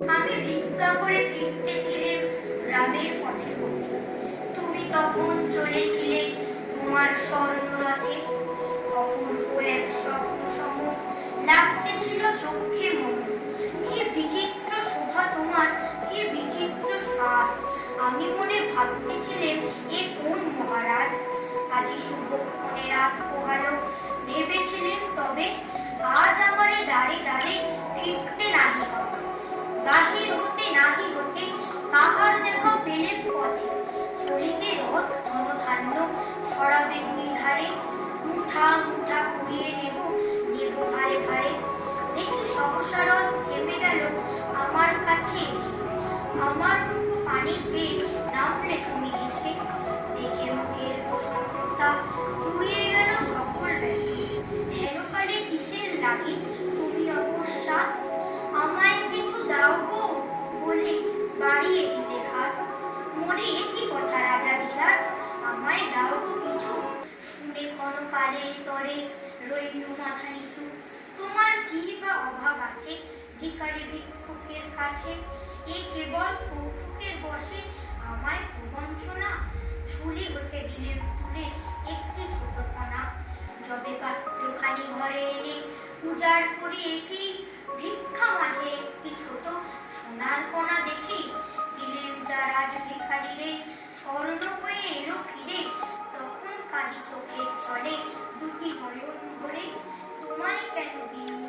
আমি ভিক্ষা করে ফিরতেছিলাম গ্রামের পথে তুমি তখন চলেছিলে তোমার স্বর্ণরথে। অপূর্ব এক স্বপ্ন সম লাগতেছিল চোখে মন। কি বিচিত্র শোভা তোমার, কি বিচিত্র শ্বাস আমি মনে ভাবতেছিলাম, এ কোন মহারাজ? আজি শুভক্ষণে রাত পোহালো। ভেবেছিলেন তবে আজ আমারে দাঁড়ে দাঁড়ে মুঠা মুঠা কুড়িয়ে নেব নেব ভারে ভারে দেখি সহসা থেমে গেল আমার কাছে আমার পানি চেয়ে নামলে তুমি এসে। দেখে মুখের প্রসন্নতা চুরিয়ে গেল সকল হেনকালে কিসের লাগি? তুমি অকস্মাৎ আমায় কিছু দাও গো বলে বাড়িয়ে দিলে হাত। মরে একই কথা ক্ষণকালের তরে রইল মাথা নিচু তোমার কি বা অভাব আছে ভিখারি ভিক্ষুকের কাছে? এ কেবল কৌতুকের বসে আমায় প্রবঞ্চনা ঝুলি হতে দিলে তুলে একটি ছোট কণা যবে পাত্র খালি ঘরে এনে উজাড় করি একই ভিক্ষা নয়ন ভরে